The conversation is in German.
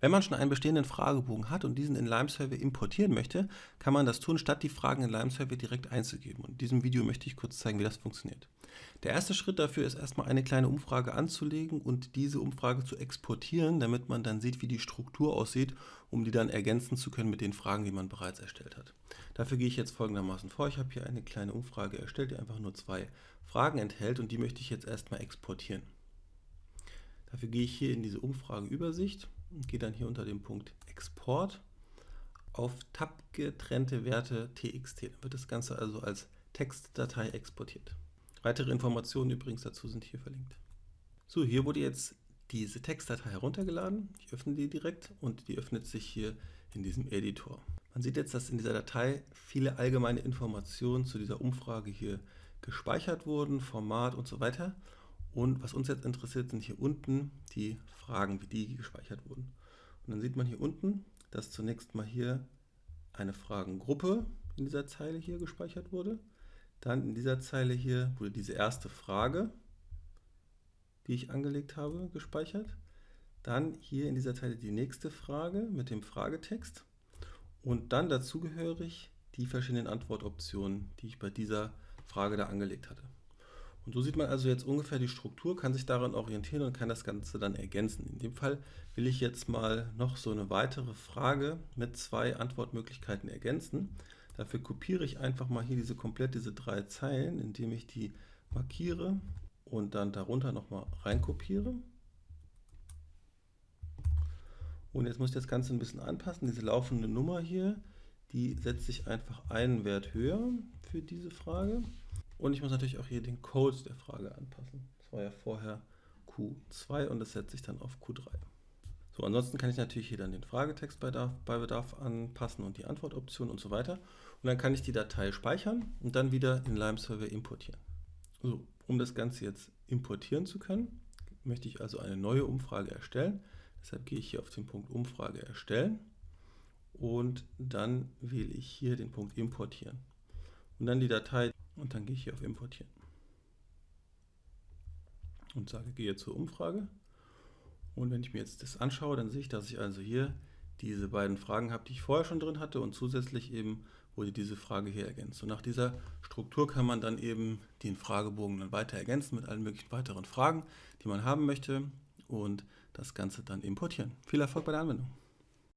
Wenn man schon einen bestehenden Fragebogen hat und diesen in Lime-Survey importieren möchte, kann man das tun, statt die Fragen in Lime-Survey direkt einzugeben. Und in diesem Video möchte ich kurz zeigen, wie das funktioniert. Der erste Schritt dafür ist erstmal eine kleine Umfrage anzulegen und diese Umfrage zu exportieren, damit man dann sieht, wie die Struktur aussieht, um die dann ergänzen zu können mit den Fragen, die man bereits erstellt hat. Dafür gehe ich jetzt folgendermaßen vor. Ich habe hier eine kleine Umfrage erstellt, die einfach nur zwei Fragen enthält und die möchte ich jetzt erstmal exportieren. Dafür gehe ich hier in diese Umfrageübersicht gehe dann hier unter dem Punkt Export auf Tab getrennte Werte TXT. Dann wird das Ganze also als Textdatei exportiert. Weitere Informationen übrigens dazu sind hier verlinkt. So, hier wurde jetzt diese Textdatei heruntergeladen. Ich öffne die direkt und die öffnet sich hier in diesem Editor. Man sieht jetzt, dass in dieser Datei viele allgemeine Informationen zu dieser Umfrage hier gespeichert wurden, Format und so weiter. Und was uns jetzt interessiert, sind hier unten die Fragen, wie die gespeichert wurden. Und dann sieht man hier unten, dass zunächst mal hier eine Fragengruppe in dieser Zeile hier gespeichert wurde. Dann in dieser Zeile hier wurde diese erste Frage, die ich angelegt habe, gespeichert. Dann hier in dieser Zeile die nächste Frage mit dem Fragetext. Und dann dazugehörig die verschiedenen Antwortoptionen, die ich bei dieser Frage da angelegt hatte. Und so sieht man also jetzt ungefähr die Struktur, kann sich daran orientieren und kann das Ganze dann ergänzen. In dem Fall will ich jetzt mal noch so eine weitere Frage mit zwei Antwortmöglichkeiten ergänzen. Dafür kopiere ich einfach mal hier diese komplett diese drei Zeilen, indem ich die markiere und dann darunter nochmal reinkopiere. Und jetzt muss ich das Ganze ein bisschen anpassen. Diese laufende Nummer hier, die setze ich einfach einen Wert höher für diese Frage. Und ich muss natürlich auch hier den Code der Frage anpassen. Das war ja vorher Q2 und das setze ich dann auf Q3. So, ansonsten kann ich natürlich hier dann den Fragetext bei, Bedarf, bei Bedarf anpassen und die Antwortoption und so weiter. Und dann kann ich die Datei speichern und dann wieder in Lime Server importieren. So, um das Ganze jetzt importieren zu können, möchte ich also eine neue Umfrage erstellen. Deshalb gehe ich hier auf den Punkt Umfrage erstellen und dann wähle ich hier den Punkt Importieren. Und dann die Datei und dann gehe ich hier auf Importieren. Und sage, gehe zur Umfrage. Und wenn ich mir jetzt das anschaue, dann sehe ich, dass ich also hier diese beiden Fragen habe, die ich vorher schon drin hatte und zusätzlich eben wurde diese Frage hier ergänzt. Und nach dieser Struktur kann man dann eben den Fragebogen dann weiter ergänzen mit allen möglichen weiteren Fragen, die man haben möchte und das Ganze dann importieren. Viel Erfolg bei der Anwendung!